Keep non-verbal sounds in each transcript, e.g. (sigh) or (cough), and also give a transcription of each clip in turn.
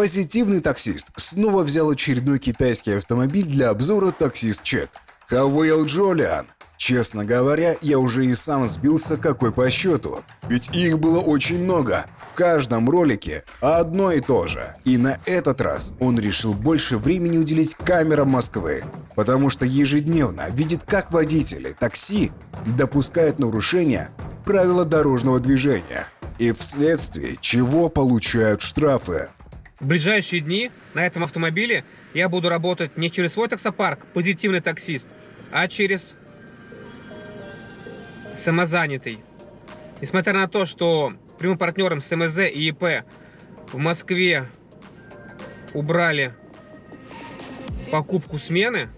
Позитивный таксист снова взял очередной китайский автомобиль для обзора таксист чек. Хавейл Джолиан. Честно говоря, я уже и сам сбился какой по счету. Ведь их было очень много. В каждом ролике одно и то же. И на этот раз он решил больше времени уделить камерам Москвы. Потому что ежедневно видит, как водители такси допускают нарушения правила дорожного движения. И вследствие чего получают штрафы. В ближайшие дни на этом автомобиле я буду работать не через свой таксопарк, позитивный таксист, а через самозанятый. Несмотря на то, что прямым партнером с МЗ и ИП в Москве убрали покупку смены,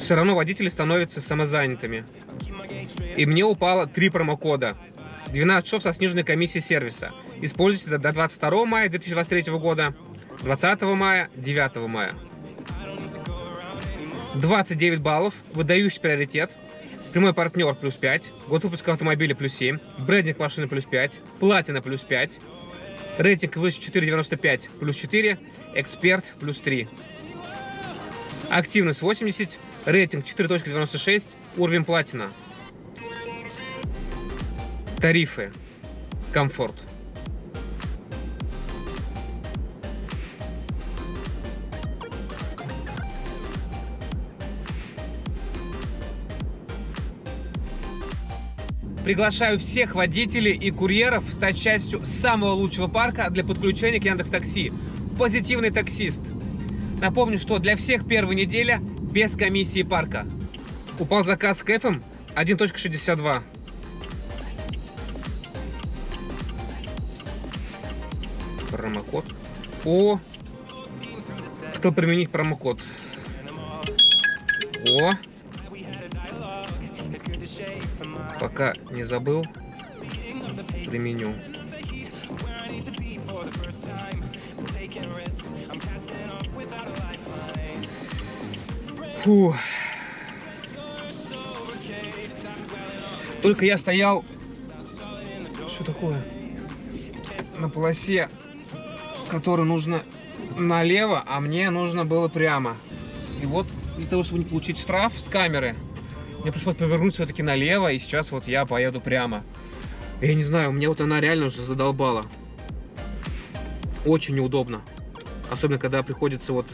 все равно водители становятся самозанятыми. И мне упало три промокода. 12 часов со сниженной комиссией сервиса. Используйте до 22 мая 2023 года, 20 мая, 9 мая. 29 баллов, выдающий приоритет – Прямой партнер плюс 5, год выпуска автомобиля плюс 7, брендинг машины плюс 5, платина плюс 5, рейтинг выше 4.95 плюс 4, эксперт плюс 3. Активность 80, рейтинг 4.96, уровень платина. Тарифы. Комфорт. Приглашаю всех водителей и курьеров стать частью самого лучшего парка для подключения к Яндекс Такси. Позитивный таксист. Напомню, что для всех первая неделя без комиссии парка. Упал заказ с кэфом 1.62. Промокод. О! Хотел применить промокод. О! Пока не забыл, применю. Фу. Только я стоял... Что такое? На полосе, которую нужно налево, а мне нужно было прямо. И вот для того, чтобы не получить штраф с камеры, мне пришлось повернуть все-таки налево, и сейчас вот я поеду прямо. Я не знаю, мне вот она реально уже задолбала. Очень неудобно. Особенно, когда приходится вот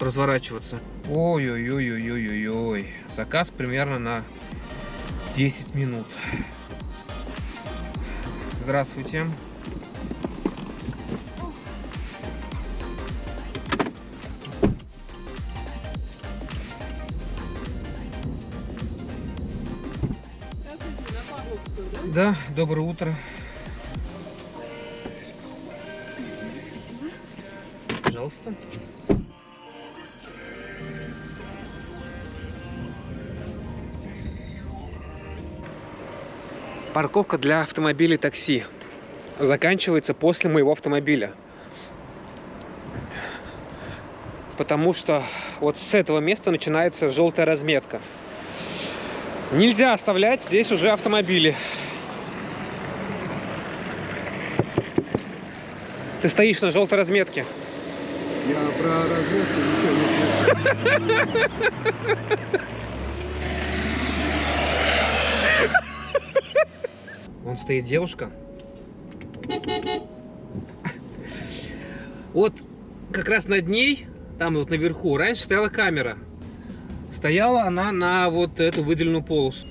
разворачиваться. Ой-ой-ой-ой-ой-ой. Заказ примерно на 10 минут. Здравствуйте. Да, доброе утро. Пожалуйста. Парковка для автомобилей такси заканчивается после моего автомобиля. Потому что вот с этого места начинается желтая разметка. Нельзя оставлять здесь уже автомобили. Ты стоишь на желтой разметке. Я про разметку ничего не слышу. Вон стоит девушка. Вот как раз над ней, там вот наверху, раньше стояла камера. Стояла она на вот эту выделенную полосу.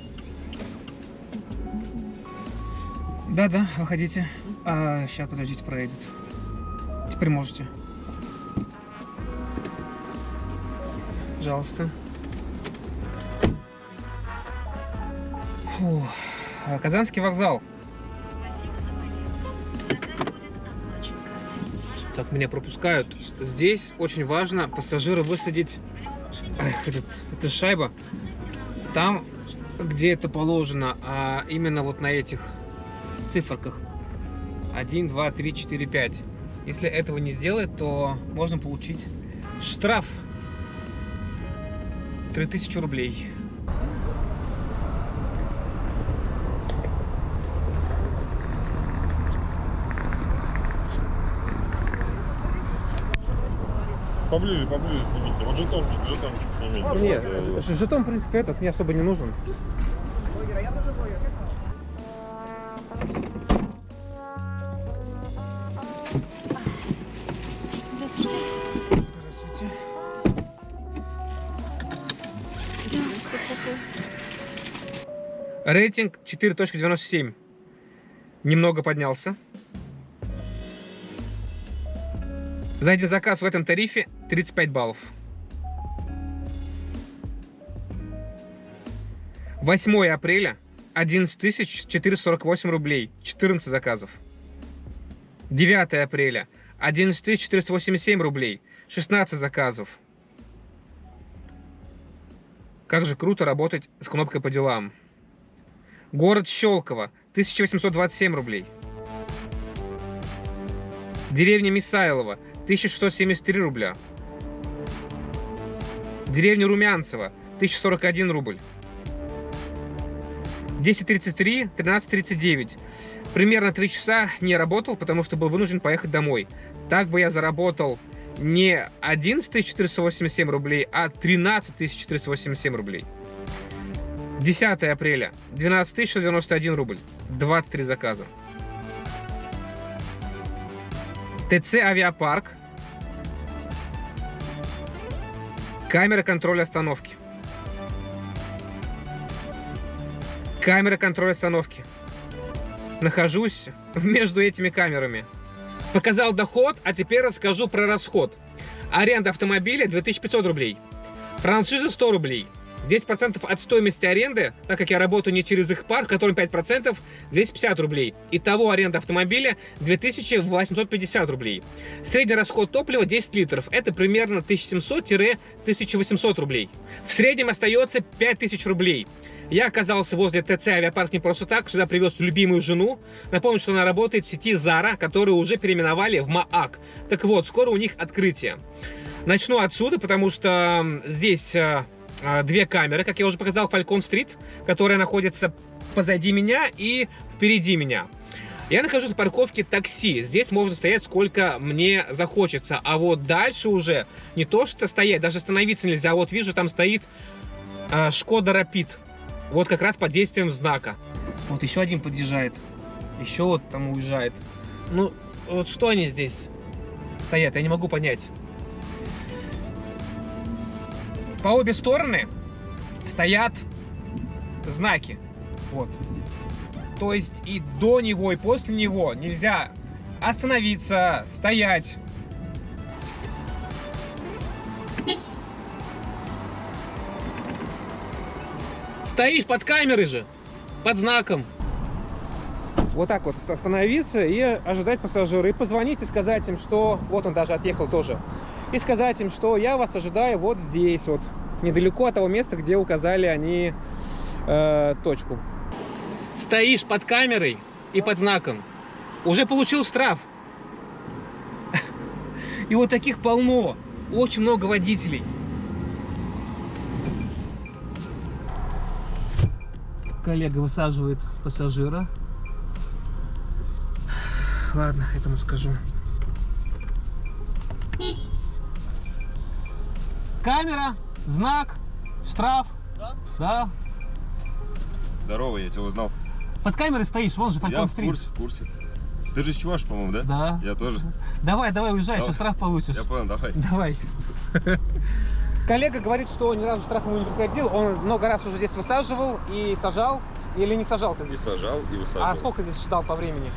Да-да, выходите. А, сейчас, подождите, проедет. Теперь можете. Пожалуйста. Фу. Казанский вокзал. Так, меня пропускают. Здесь очень важно пассажира высадить... Эх, этот, эта шайба. Там, где это положено, а именно вот на этих циферках. 1, 2, 3, 4, 5. Если этого не сделает, то можно получить штраф 3000 рублей. Поближе, поближе снимите. Вот жетончик, жетончик снимите. Нет, э, жетон, в принципе, этот мне особо не нужен. Блогер, а я тоже блогер. Рейтинг 4.97. Немного поднялся. За один заказ в этом тарифе 35 баллов. 8 апреля 11 448 рублей, 14 заказов. 9 апреля 11 487 рублей, 16 заказов. Как же круто работать с кнопкой по делам. Город Щелково 1827 рублей. Деревня Мисайлова 1673 рубля. Деревня Румянцево 1041 рубль. 10.33, 13.39. Примерно 3 часа не работал, потому что был вынужден поехать домой. Так бы я заработал не 11 487 рублей, а 13 487 рублей. 10 апреля 12 191 рубль, 23 заказа. ТЦ Авиапарк. Камера контроля остановки. Камера контроля остановки. Нахожусь (laughs) между этими камерами. Показал доход, а теперь расскажу про расход. Аренда автомобиля 2500 рублей. Франшиза 100 рублей. 10% от стоимости аренды, так как я работаю не через их парк, которым 5%, 250 рублей. Итого аренда автомобиля 2850 рублей. Средний расход топлива 10 литров. Это примерно 1700-1800 рублей. В среднем остается 5000 рублей. Я оказался возле ТЦ Авиапарк не просто так, сюда привез любимую жену. Напомню, что она работает в сети Zara, которую уже переименовали в МААК. Так вот, скоро у них открытие. Начну отсюда, потому что здесь э, две камеры, как я уже показал, Falcon Street, которая находится позади меня и впереди меня. Я нахожусь на парковке такси. Здесь можно стоять сколько мне захочется. А вот дальше уже не то, что стоять, даже остановиться нельзя. Вот вижу, там стоит э, Шкода Рапид. Вот как раз под действием знака. Вот еще один подъезжает. Еще вот там уезжает. Ну, вот что они здесь стоят, я не могу понять. По обе стороны стоят знаки. Вот. То есть и до него, и после него нельзя остановиться, стоять. Стоишь под камерой же, под знаком. Вот так вот остановиться и ожидать пассажира. И позвонить и сказать им, что... Вот он даже отъехал тоже. И сказать им, что я вас ожидаю вот здесь вот. Недалеко от того места, где указали они э, точку. Стоишь под камерой и под знаком. Уже получил штраф. (laughs) И вот таких полно. Очень много водителей. Коллега высаживает пассажира. (sighs) Ладно, этому скажу. Камера, знак, штраф. Да? Да. Здорово, я тебя узнал. Под камерой стоишь, вон же Я Falcon в курсе, в курсе. Ты же Чуваш, по-моему, да? Да. Я тоже. Давай, давай, уезжай, Давай. еще штраф получишь. Я понял, давай. Давай. Коллега говорит, что ни разу штраф ему не приходил. Он много раз уже здесь высаживал и сажал. Или не сажал ты И здесь? сажал, и высаживал. А сколько здесь ждал по времени?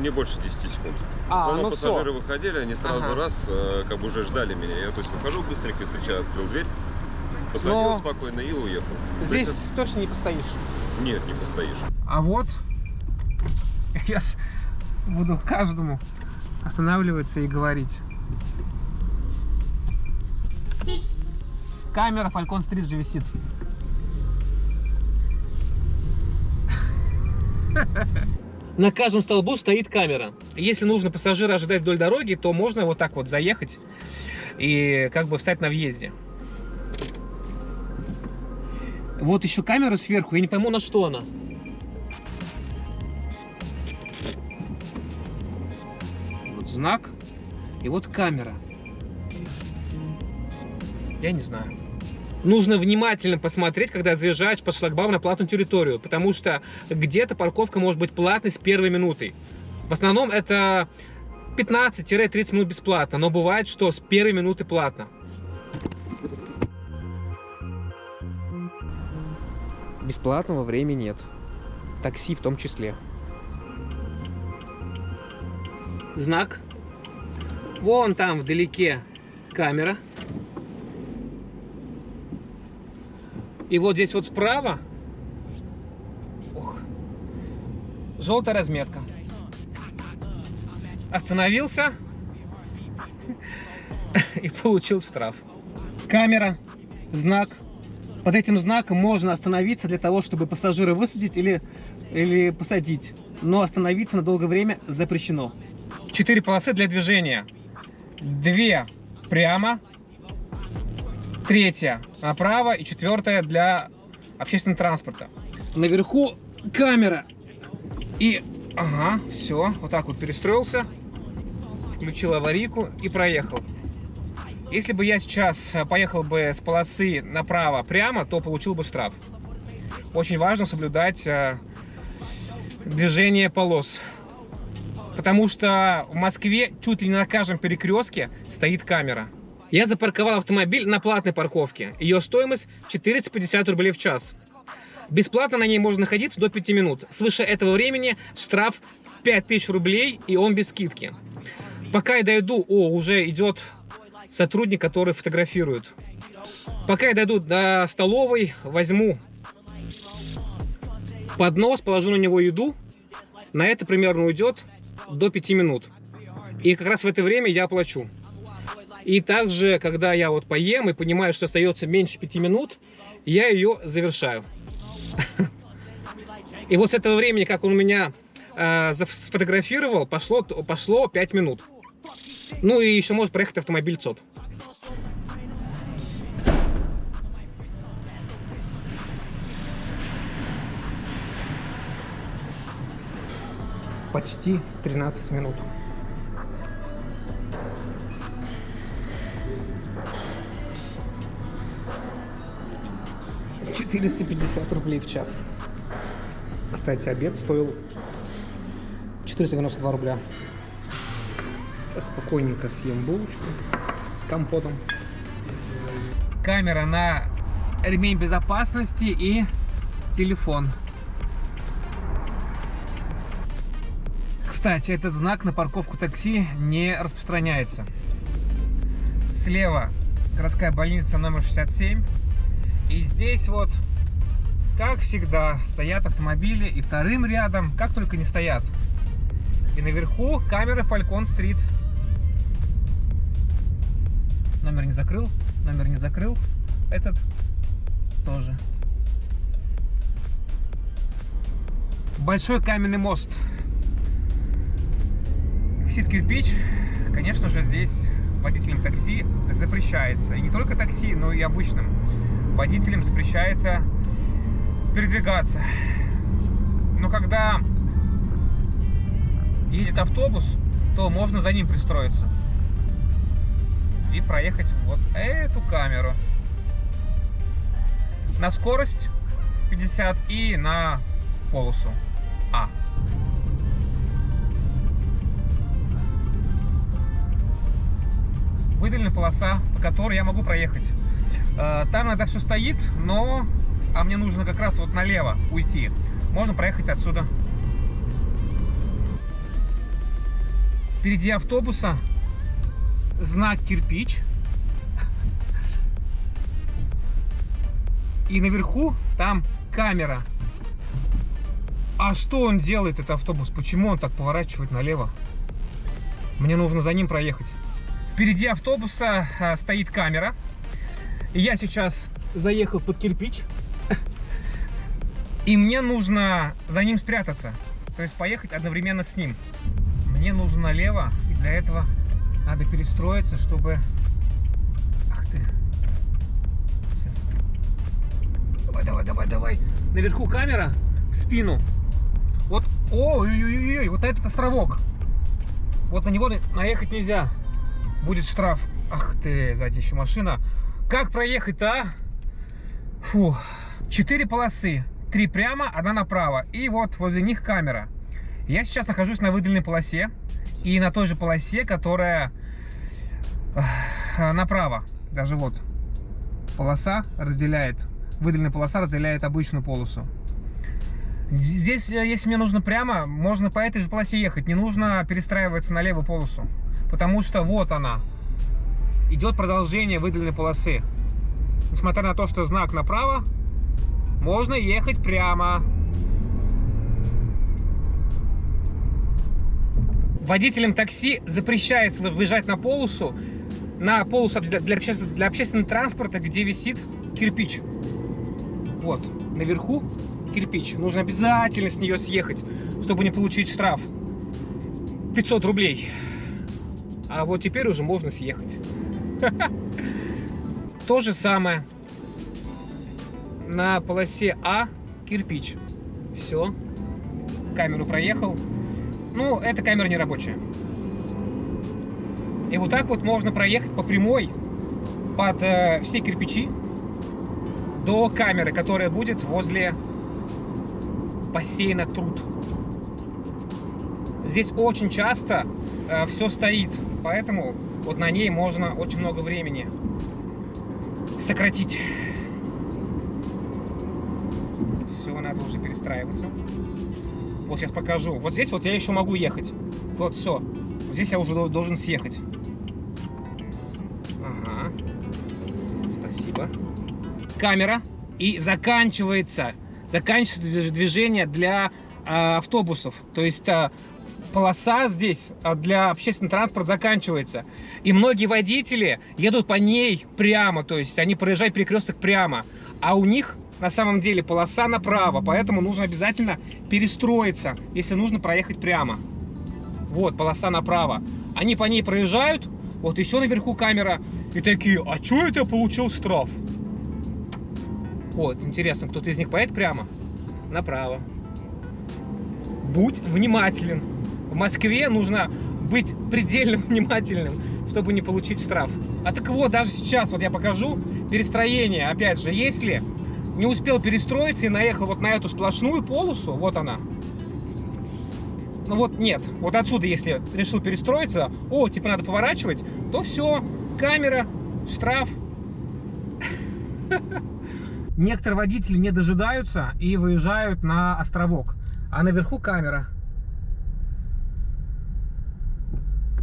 Не больше 10 секунд. А, основном ну пассажиры всё. выходили, они сразу Ага. раз, э, как бы уже ждали меня. Я то есть выхожу быстренько, встречаю, открыл дверь, посадил Но спокойно и уехал. То Здесь есть точно не постоишь. Нет, не постоишь. А вот (laughs) я ж буду каждому останавливаться и говорить. Камера Falcon Street же висит. (laughs) На каждом столбу стоит камера. Если нужно пассажира ожидать вдоль дороги, то можно вот так вот заехать и как бы встать на въезде. Вот еще камера сверху, я не пойму, на что она. Вот знак и вот камера. Я не знаю. Нужно внимательно посмотреть, когда заезжаешь по шлагбауму на платную территорию, потому что где-то парковка может быть платной с первой минуты. В основном это 15-30 минут бесплатно, но бывает, что с первой минуты платно. Бесплатного времени нет. Такси в том числе. Знак. Вон там вдалеке камера. И вот здесь вот справа ох, желтая разметка. Остановился (laughs) и получил штраф. Камера, знак. Под этим знаком можно остановиться для того, чтобы пассажира высадить или, или посадить. Но остановиться на долгое время запрещено. Четыре полосы для движения. Две прямо, третья направо и четвертая для общественного транспорта. Наверху камера. И, ага, все, вот так вот перестроился, включил аварийку и проехал. Если бы я сейчас поехал бы с полосы направо прямо, то получил бы штраф. Очень важно соблюдать э, движение полос. Потому что в Москве чуть ли не на каждом перекрестке стоит камера. Я запарковал автомобиль на платной парковке. Ее стоимость 450 рублей в час. Бесплатно на ней можно находиться до 5 минут. Свыше этого времени штраф 5000 рублей и он без скидки. Пока я дойду, о, уже идет сотрудник, который фотографирует. Пока я дойду до столовой, возьму поднос, положу на него еду. На это примерно уйдет до 5 минут. И как раз в это время я оплачу. И также, когда я вот поем и понимаю, что остается меньше 5 минут, я ее завершаю. (laughs) И вот с этого времени, как он меня э, сфотографировал, пошло, пошло 5 минут. Ну и еще может проехать автомобиль ЦОД. Почти 13 минут. Четыреста пятьдесят рублей в час. Кстати, обед стоил 492 рубля. Сейчас спокойненько съем булочку с компотом. Камера на ремень безопасности и телефон. Кстати, этот знак на парковку такси не распространяется. Слева городская больница номер 67. И здесь вот, как всегда, стоят автомобили. И вторым рядом, как только не стоят. И наверху камера Falcon Street. Номер не закрыл, номер не закрыл. Этот тоже. Большой каменный мост. Висит кирпич. Конечно же, здесь водителям такси запрещается. И не только такси, но и обычным водителям запрещается передвигаться. Но когда едет автобус, то можно за ним пристроиться и проехать вот эту камеру. На скорость 50 и на полосу А. Выделена полоса, по которой я могу проехать. Э, там это все стоит, но... А мне нужно как раз вот налево уйти. Можно проехать отсюда. Впереди автобуса знак кирпич. И наверху там камера. А что он делает, этот автобус? Почему он так поворачивает налево? Мне нужно за ним проехать. Впереди автобуса а, стоит камера. Я сейчас заехал под кирпич. И мне нужно за ним спрятаться. То есть поехать одновременно с ним. Мне нужно налево. И для этого надо перестроиться, чтобы... Ах ты. Сейчас. Давай, давай, давай, давай. Наверху камера в спину. Вот, ой-ой-ой, вот этот островок. Вот на него наехать нельзя. Будет штраф. Ах ты, сзади еще машина. Как проехать-то, а? Фу. Четыре полосы. Три прямо, одна направо. И вот возле них камера. Я сейчас нахожусь на выделенной полосе. И на той же полосе, которая э, направо. Даже вот полоса разделяет. Выделенная полоса разделяет обычную полосу. Здесь, э, если мне нужно прямо, можно по этой же полосе ехать. Не нужно перестраиваться на левую полосу. Потому что вот она. Идет продолжение выделенной полосы. Несмотря на то, что знак направо, можно ехать прямо. Водителям такси запрещается выезжать на полосу, на полосу для, общественного, для общественного транспорта, где висит кирпич. Вот, наверху кирпич. Нужно обязательно с нее съехать, чтобы не получить штраф. 500 рублей. А вот теперь уже можно съехать. (laughs) То же самое. На полосе А кирпич. Все. Камеру проехал. Ну, эта камера не рабочая. И вот так вот можно проехать по прямой под э, все кирпичи до камеры, которая будет возле бассейна Труд. Здесь очень часто э, все стоит, поэтому вот на ней можно очень много времени сократить. Перестраиваться. Вот сейчас покажу. Вот здесь вот я еще могу ехать. Вот все. Вот здесь я уже должен съехать. Ага. Спасибо. Камера. И заканчивается. Заканчивается движение для э, автобусов. То есть э, полоса здесь а, для общественного транспорта заканчивается. И многие водители едут по ней прямо, то есть они проезжают перекресток прямо. А у них на самом деле полоса направо, поэтому нужно обязательно перестроиться, если нужно проехать прямо. Вот, полоса направо. Они по ней проезжают, вот еще наверху камера, и такие, а что это я получил штраф? Вот, интересно, кто-то из них поедет прямо? Направо. Будь внимателен. В Москве нужно быть предельно (laughs) внимательным, чтобы не получить штраф. А так вот, даже сейчас, вот я покажу, перестроение, опять же, если не успел перестроиться и наехал вот на эту сплошную полосу, вот она. Ну вот нет, вот отсюда, если решил перестроиться, о, типа надо поворачивать, то все, камера, штраф. (laughs) Некоторые водители не дожидаются и выезжают на островок, а наверху камера.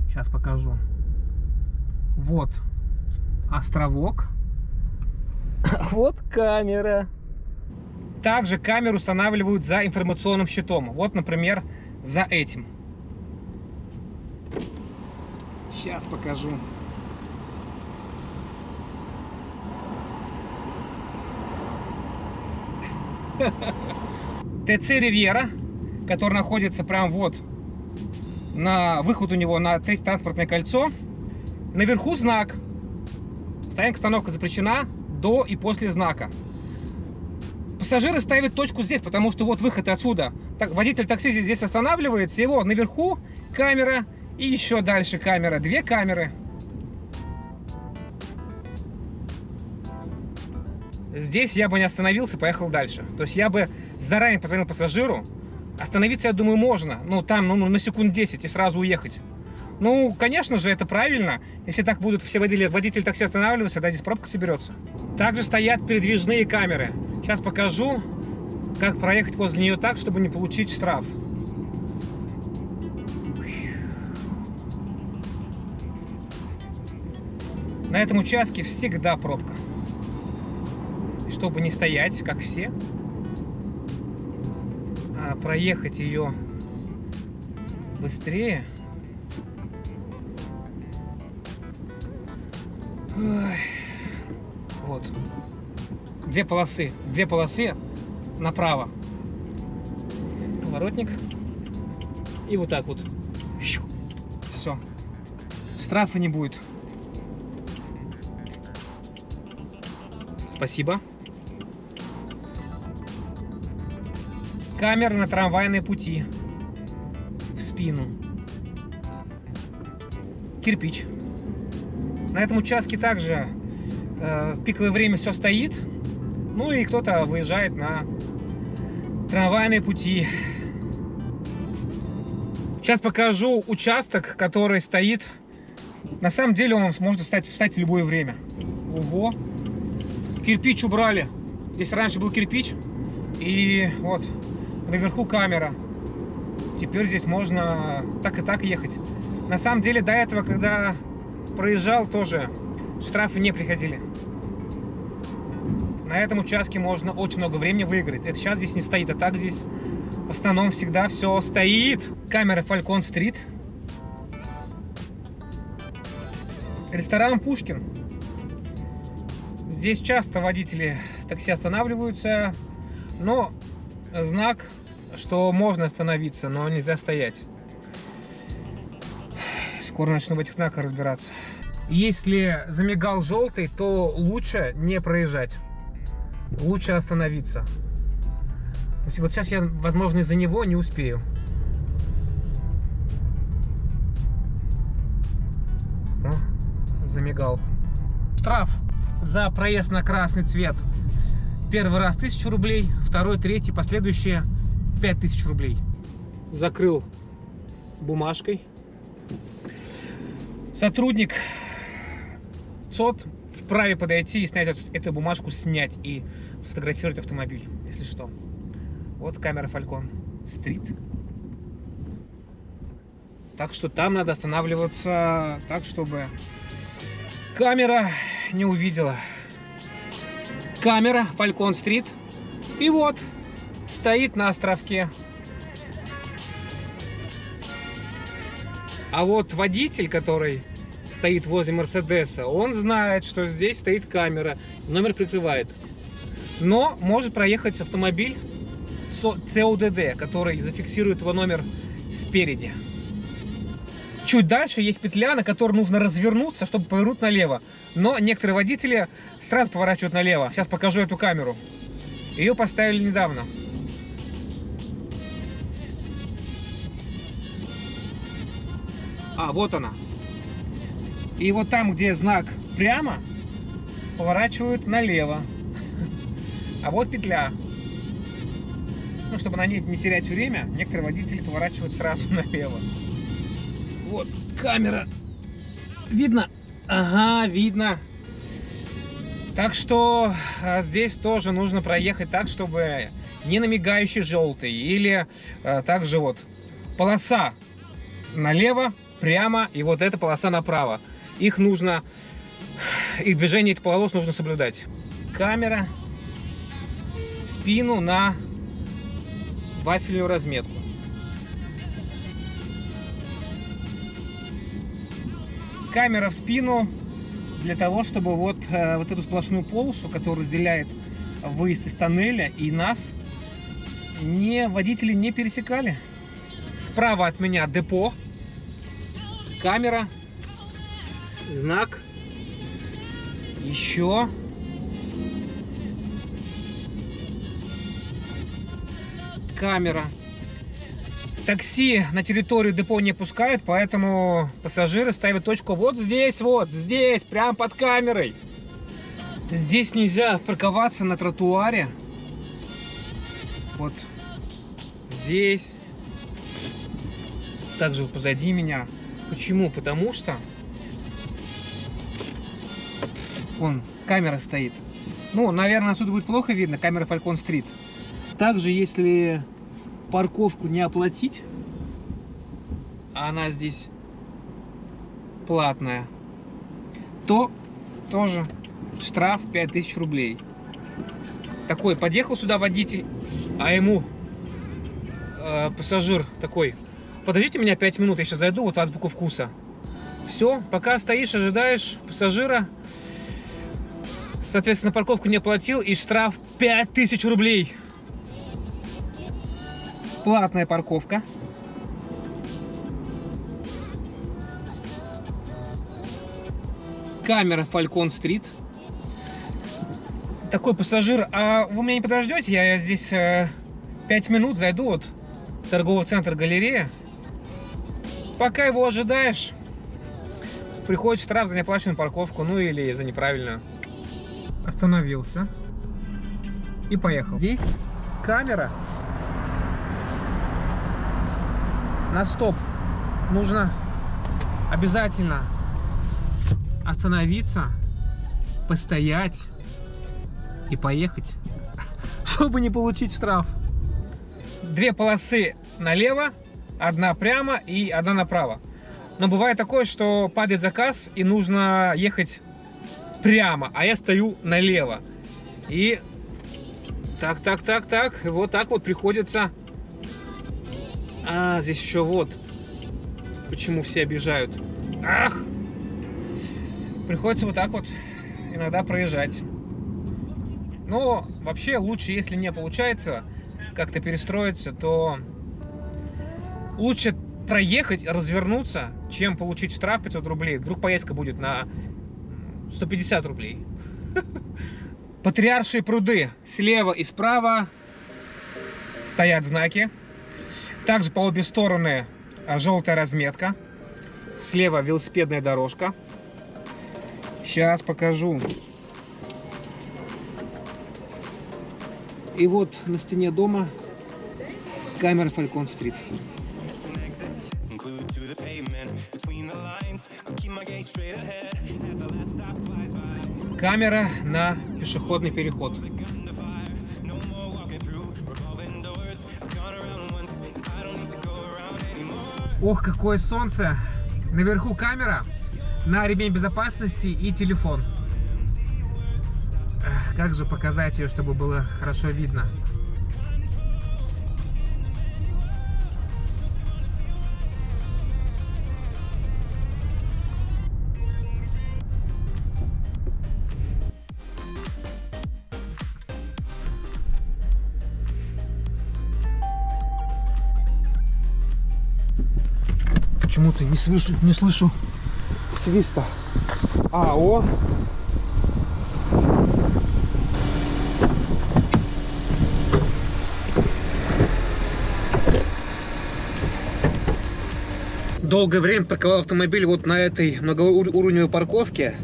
Сейчас покажу. Вот островок. (laughs) Вот камера. Также камеру устанавливают за информационным щитом. Вот, например, за этим. Сейчас покажу. (laughs) ТЦ Ривьера, который находится прям вот на выход у него на третье транспортное кольцо. Наверху знак. Стоянка остановка запрещена до и после знака. Пассажиры ставят точку здесь, потому что вот выход отсюда. Так, водитель такси здесь, останавливается, его наверху камера и еще дальше камера. Две камеры. Здесь я бы не остановился, поехал дальше. То есть я бы заранее позвонил пассажиру, Остановиться, я думаю, можно. Ну, там, ну, на секунд 10 и сразу уехать. Ну, конечно же, это правильно. Если так будут все водители, водители такси останавливаться, да, здесь пробка соберется. Также стоят передвижные камеры. Сейчас покажу, как проехать возле нее так, чтобы не получить штраф. На этом участке всегда пробка. чтобы не стоять, как все, а проехать ее быстрее. Вот. Две полосы. Две полосы направо. Поворотник. И вот так вот. Все. Штрафа не будет. Спасибо. Камера на трамвайной пути. В спину. Кирпич. На этом участке также э, в пиковое время все стоит. Ну и кто-то выезжает на трамвайные пути. Сейчас покажу участок, который стоит. На самом деле он может встать, встать в любое время. Ого! Кирпич убрали. Здесь раньше был кирпич. И вот наверху камера. Теперь здесь можно так и так ехать. На самом деле до этого, когда проезжал, тоже штрафы не приходили. На этом участке можно очень много времени выиграть. Это сейчас здесь не стоит, а так здесь в основном всегда все стоит. Камера Falcon Street. Ресторан Пушкин. Здесь часто водители такси останавливаются, но знак, что можно остановиться, но нельзя стоять. Скоро начну в этих знаках разбираться. Если замигал желтый, то лучше не проезжать. Лучше остановиться. Вот сейчас я, возможно, из-за него не успею. О, замигал. Штраф за проезд на красный цвет. Первый раз 1000 рублей, второй, третий, последующие 5000 рублей. Закрыл бумажкой. Сотрудник ЦОД вправе подойти и снять эту бумажку, снять и сфотографировать автомобиль, если что. Вот камера Falcon Street. Так что там надо останавливаться так, чтобы камера не увидела. Камера Falcon Street. И вот, стоит на островке. А вот водитель, который стоит возле Мерседеса, он знает, что здесь стоит камера, номер прикрывает. Но может проехать автомобиль ЦОДД, который зафиксирует его номер спереди. Чуть дальше есть петля, на которой нужно развернуться, чтобы повернуть налево. Но некоторые водители сразу поворачивают налево. Сейчас покажу эту камеру. Ее поставили недавно. А, вот она. И вот там, где знак прямо, поворачивают налево. А вот петля. Ну, чтобы на ней не терять время, некоторые водители поворачивают сразу (laughs) налево. Вот, камера. Видно? Ага, видно. Так что а, здесь тоже нужно проехать так, чтобы не на мигающий желтый. Или а, также вот полоса налево, прямо, и вот эта полоса направо. Их нужно, их движение этих полос нужно соблюдать. Камера, спину на вафельную разметку. Камера в спину для того, чтобы вот, э, вот эту сплошную полосу, которая разделяет выезд из тоннеля и нас, не, водители не пересекали. Справа от меня депо, камера, знак, еще. Камера. Такси на территорию депо не пускают, поэтому пассажиры ставят точку вот здесь, вот здесь, прямо под камерой. Здесь нельзя парковаться на тротуаре. Вот здесь. Также позади меня. Почему? Потому что вон камера стоит. Ну, наверное, отсюда будет плохо видно, камера Falcon Street. Также, если парковку не оплатить, а она здесь платная, то тоже штраф 5000 рублей. Такой, подъехал сюда водитель, а ему э, пассажир такой, подождите меня 5 минут, я сейчас зайду, вот азбуку вкуса. Все, пока стоишь, ожидаешь пассажира, соответственно, парковку не оплатил, и штраф 5000 рублей. Платная парковка. Камера Falcon Street. Такой пассажир, а вы меня не подождете? Я здесь э, 5 минут зайду вот торговый центр галерея. Пока его ожидаешь, приходит штраф за неоплаченную парковку, ну или за неправильную. Остановился и поехал. Здесь камера на стоп. Нужно обязательно остановиться, постоять и поехать, (laughs) чтобы не получить штраф. Две полосы налево, одна прямо и одна направо. Но бывает такое, что падает заказ и нужно ехать прямо, а я стою налево. И так, так, так, так, вот так вот приходится... А, здесь еще вот. Почему все обижают. Ах! Приходится вот так вот иногда проезжать. Но вообще лучше, если не получается как-то перестроиться, то лучше проехать, развернуться, чем получить штраф 500 рублей. Вдруг поездка будет на 150 рублей. Патриаршие пруды. Слева и справа стоят знаки. Также по обе стороны а, желтая разметка. Слева велосипедная дорожка. Сейчас покажу. И вот на стене дома камера Фалькон Стрит. The pavement between the lines. I'll keep my gaze straight ahead as the last stop flies by. Камера на пешеходный переход. Ох, какое солнце! Наверху камера, на ремень безопасности и телефон. Как же показать ее, чтобы было хорошо видно? Почему-то не слышу, не слышу свиста. А, о! Долгое время парковал автомобиль вот на этой многоуровневой парковке.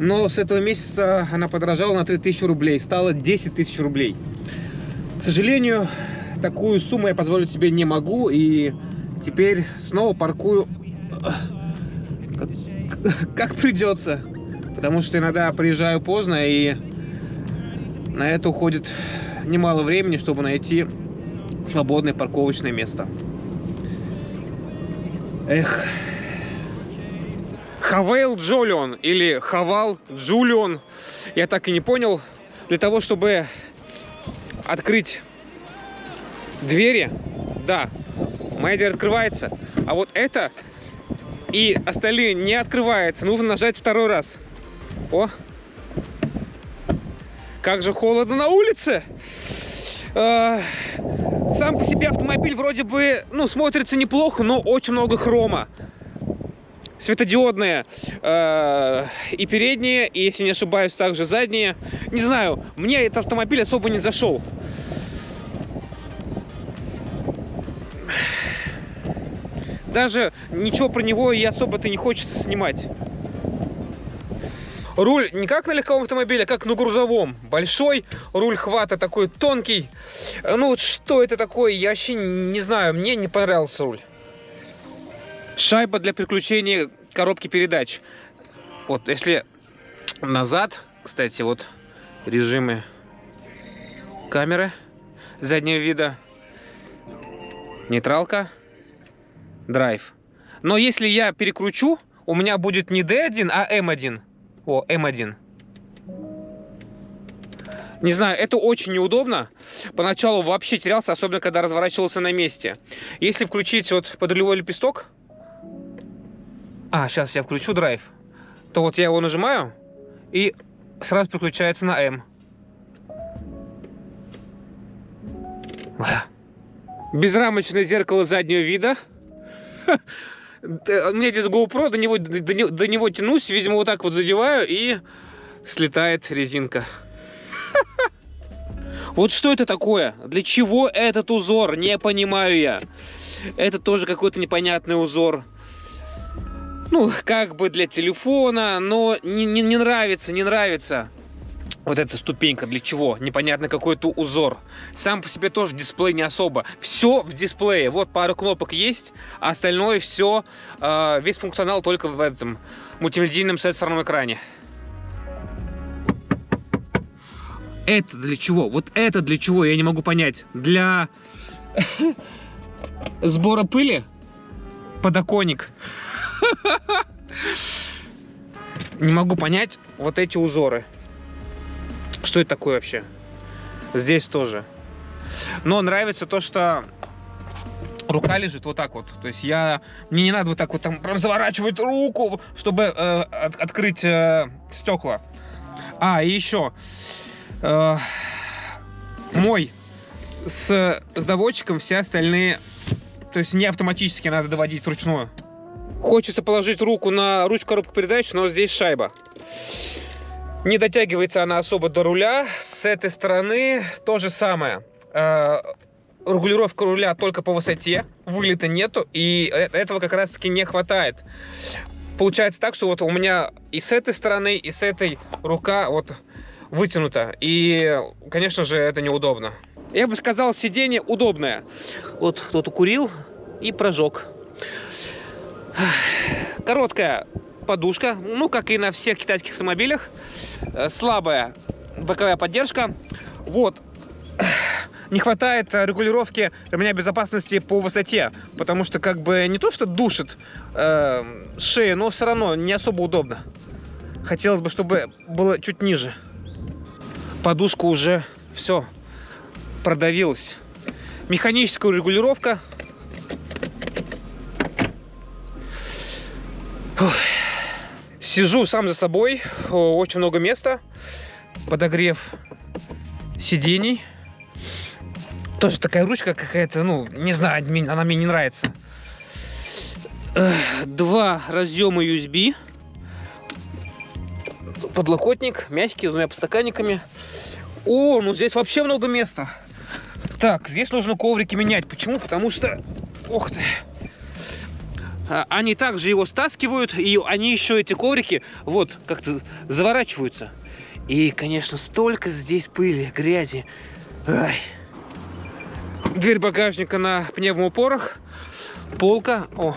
Но с этого месяца она подорожала на 3000 рублей. Стала 10 тысяч рублей. К сожалению, такую сумму я позволить себе не могу. И теперь снова паркую как, как придется. Потому что иногда приезжаю поздно и на это уходит немало времени, чтобы найти свободное парковочное место. Эх. Хавейл Джолион или Хавал Джулион. Я так и не понял. Для того, чтобы открыть двери, да, моя дверь открывается. А вот это и остальные не открывается. Нужно нажать второй раз. О! Как же холодно на улице! А, Сам по себе автомобиль вроде бы, ну, смотрится неплохо, но очень много хрома. Светодиодные э, и передние, и, если не ошибаюсь, также задние. Не знаю, мне этот автомобиль особо не зашел. Даже ничего про него и особо-то не хочется снимать. Руль не как на легковом автомобиле, а как на грузовом. Большой, руль хвата такой тонкий. Ну вот что это такое, я вообще не знаю, мне не понравился руль. Шайба для переключения коробки передач. Вот, если назад, кстати, вот режимы камеры заднего вида. Нейтралка, драйв. Но если я перекручу, у меня будет не D1, а M1. О, М1. Не знаю, это очень неудобно. Поначалу вообще терялся, особенно когда разворачивался на месте. Если включить вот подрулевой лепесток... А, сейчас я включу драйв. То вот я его нажимаю, и сразу переключается на М. Безрамочное зеркало заднего вида. У меня здесь GoPro, до него, до, до не- до него тянусь, видимо, вот так вот задеваю, и слетает резинка. (laughs) Вот что это такое? Для чего этот узор? Не понимаю я. Это тоже какой-то непонятный узор. ну, как бы для телефона, но не, не, не нравится, не нравится. Вот эта ступенька для чего? Непонятно какой-то узор. Сам по себе тоже дисплей не особо. Все в дисплее. Вот пару кнопок есть, а остальное все, э, весь функционал только в этом мультимедийном сенсорном экране. Это для чего? Вот это для чего? Я не могу понять. Для (laughs) сбора пыли? Подоконник. (laughs) Не могу понять вот эти узоры. Что это такое вообще? Здесь тоже. Но нравится то, что рука лежит вот так вот. То есть я... Мне не надо вот так вот там прям заворачивать руку, чтобы э, от- открыть э, стекла. А, и еще. Э, мой с, с доводчиком все остальные... То есть не автоматически надо доводить вручную. Хочется положить руку на ручку коробки передач, но здесь шайба. Не дотягивается она особо до руля. С этой стороны то же самое. Э, Регулировка руля только по высоте, вылета нету, и э- этого как раз-таки не хватает. Получается так, что вот у меня и с этой стороны, и с этой рука вот вытянута. И, конечно же, это неудобно. Я бы сказал, сиденье удобное. Вот кто-то курил и прожег. Короткая подушка, ну, как и на всех китайских автомобилях. Э, Слабая боковая поддержка. Вот. (clears throat) Не хватает э, регулировки ремня безопасности по высоте, потому что как бы не то, что душит э, шею, но все равно не особо удобно. Хотелось бы, чтобы было чуть ниже. Подушка уже все продавилась. Механическая регулировка Сижу сам за собой, о, очень много места, подогрев сидений. Тоже такая ручка какая-то, ну, не знаю, она мне не нравится. Два разъема USB. Подлокотник, мягкий, с двумя подстаканниками. О, ну здесь вообще много места. Так, здесь нужно коврики менять. Почему? Потому что... Ох ты. А, Они также его стаскивают, и они еще эти коврики вот как-то заворачиваются. И, конечно, столько здесь пыли, грязи. Ай. Дверь багажника на пневмоупорах. Полка. О,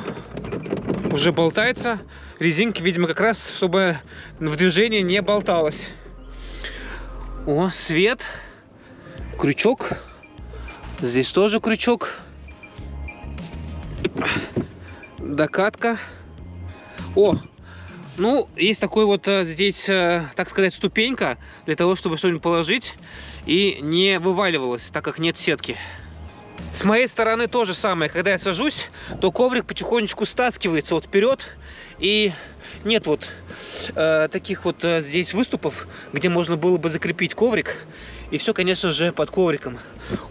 уже болтается. Резинки, видимо, как раз, чтобы в движении не болталось. О, свет. Крючок. Здесь тоже крючок. Докатка. О, ну, есть такой вот э, здесь, э, так сказать, ступенька для того, чтобы что-нибудь положить и не вываливалось, так как нет сетки. С моей стороны то же самое. Когда я сажусь, то коврик потихонечку стаскивается вот вперед. И нет вот э, таких вот э, здесь выступов, где можно было бы закрепить коврик. И все, конечно же, под ковриком.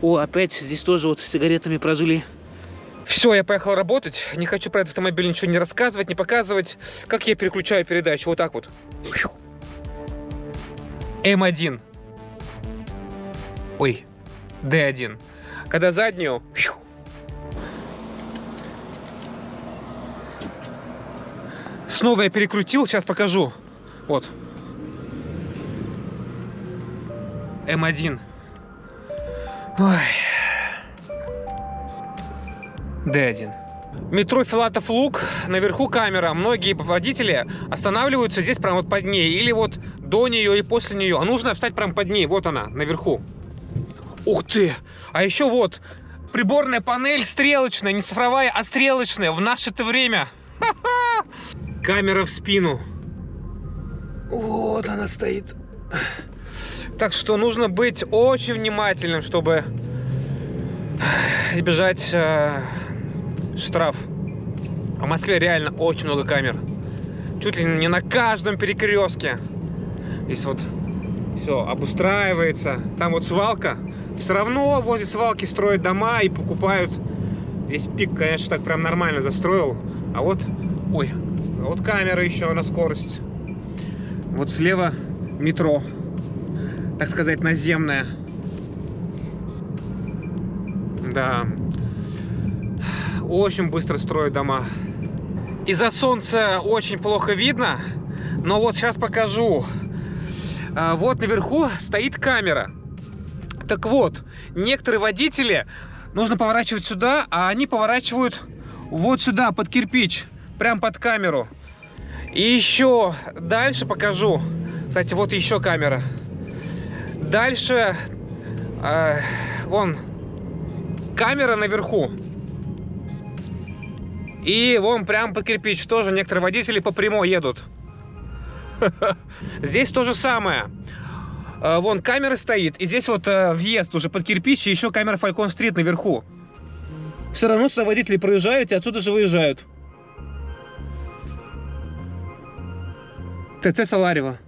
О, опять здесь тоже вот сигаретами прожили. Все, я поехал работать. Не хочу про этот автомобиль ничего не рассказывать, не показывать. Как я переключаю передачу? Вот так вот. М1. Ой, Д1. Когда заднюю... Снова я перекрутил, сейчас покажу. Вот. М1. Ой. Д1. Метро Филатов Луг, наверху камера. Многие водители останавливаются здесь прямо вот под ней. Или вот до нее и после нее. А нужно встать прямо под ней. Вот она, наверху. Ух ты! А еще вот приборная панель стрелочная, не цифровая, а стрелочная в наше-то время. Камера в спину. Вот она стоит. Так что нужно быть очень внимательным, чтобы избежать э, штраф. А в Москве реально очень много камер. Чуть ли не на каждом перекрестке. Здесь вот все обустраивается. Там вот свалка. Все равно возле свалки строят дома и покупают. Здесь пик, конечно, так прям нормально застроил. А вот, ой, а вот камера еще на скорость. Вот слева метро. Так сказать, наземное. Да. Очень быстро строят дома. Из-за солнца очень плохо видно, но вот сейчас покажу. А, Вот наверху стоит камера. Так вот, некоторые водители нужно поворачивать сюда, а они поворачивают вот сюда, под кирпич, прям под камеру. И еще дальше покажу. Кстати, вот еще камера. Дальше, э, вон, камера наверху. И вон прям под кирпич тоже некоторые водители по прямой едут. (laughs) Здесь то же самое. Э, Вон камера стоит, и здесь вот э, въезд уже под кирпич, и еще камера Falcon Street наверху. Все равно сюда водители проезжают и отсюда же выезжают. ТЦ Саларева.